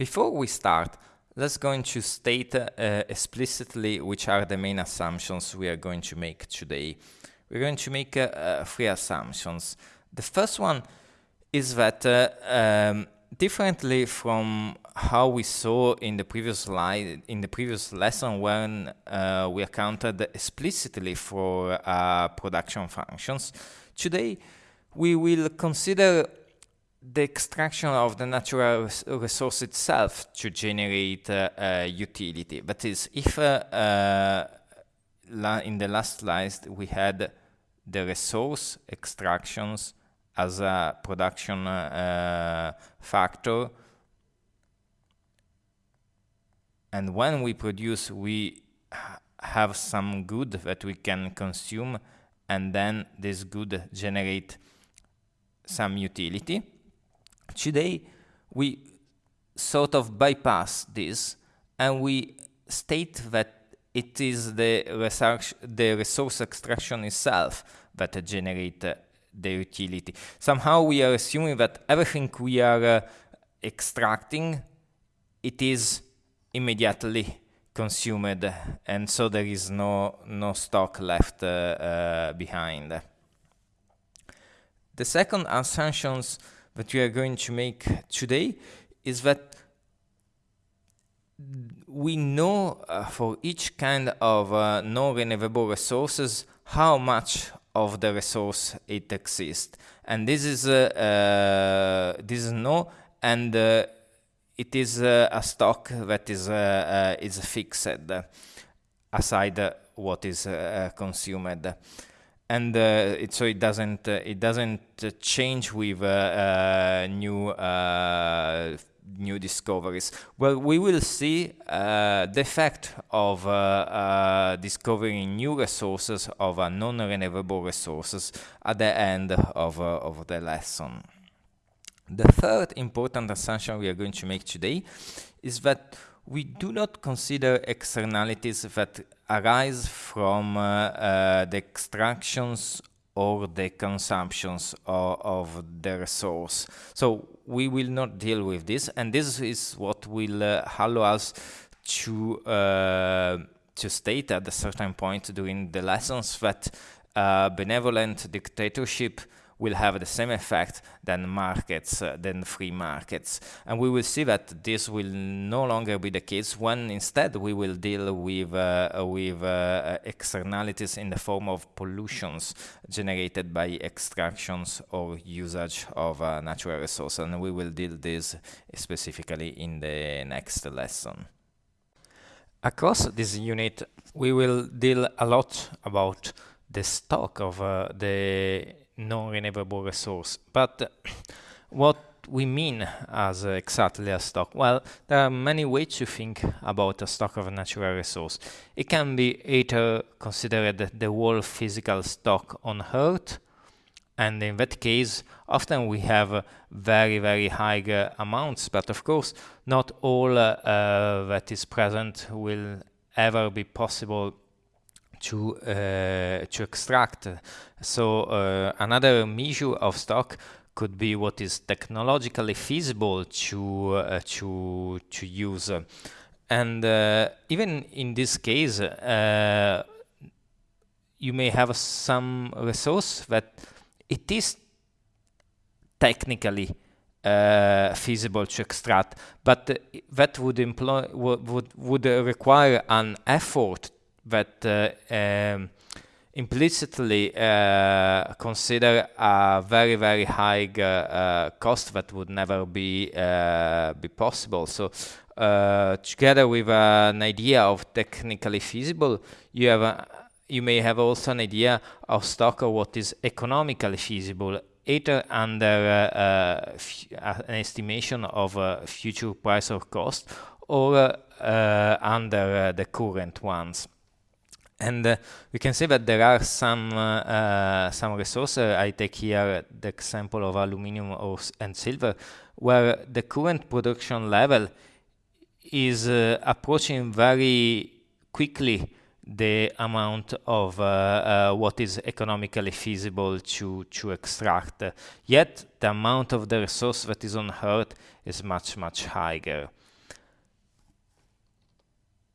Before we start, let's going to state uh, explicitly which are the main assumptions we are going to make today. We're going to make uh, uh, three assumptions. The first one is that uh, um, differently from how we saw in the previous slide, in the previous lesson when uh, we accounted explicitly for uh, production functions, today we will consider the extraction of the natural resource itself to generate uh, uh, utility. That is, if uh, uh in the last slide we had the resource extractions as a production factor, and when we produce, we have some good that we can consume, and then this good generate some utility Today, we sort of bypass this and we state that it is the research, the resource extraction itself that generate uh, the utility. Somehow we are assuming that everything we are uh, extracting, it is immediately consumed, and so there is no no stock left uh, uh behind. The second assumptions that we are going to make today is that we know uh, for each kind of uh, non-renewable resources how much of the resource it exists. And this is uh, uh this is no and uh, it is uh, a stock that is is fixed aside what is consumed and uh, it, so it doesn't uh, it doesn't uh, change with new new discoveries. Well, we will see uh, the effect of uh, uh, discovering new resources of non-renewable resources at the end of, of the lesson. The third important assumption we are going to make today is that we do not consider externalities that arise from uh, uh, the extractions or the consumptions of, of, the resource. So we will not deal with this, and this is what will uh, allow us to uh, to state at a certain point during the lessons that uh, benevolent dictatorship will have the same effect than markets, uh, than free markets. And we will see that this will no longer be the case when instead we will deal with, uh, with uh, externalities in the form of pollutions generated by extractions or usage of uh, natural resources. And we will deal this specifically in the next lesson. Across this unit, we will deal a lot about the stock of uh, the non-renewable resource. But what we mean as uh, exactly a stock? Well, there are many ways to think about a stock of a natural resource. It can be either considered the whole physical stock on Earth, and in that case, often we have uh, very, very high uh, amounts, but of course, not all uh, uh, that is present will ever be possible to uh, to extract. So uh, another measure of stock could be what is technologically feasible to uh, to to use, and even in this case, you may have some resource that it is technically uh, feasible to extract, but that would employ would would require an effort that uh, um, implicitly uh, consider a very very high uh, cost that would never be be possible. So together with an idea of technically feasible, you have a, you may have also an idea of stock of what is economically feasible either under uh, uh, an estimation of uh, future price or cost or under the current ones. And uh, we can see that there are some uh, uh, some resources. I take here the example of aluminum and silver, where the current production level is uh, approaching very quickly the amount of uh, uh, what is economically feasible to, to extract. Yet the amount of the resource that is on Earth is much, much higher.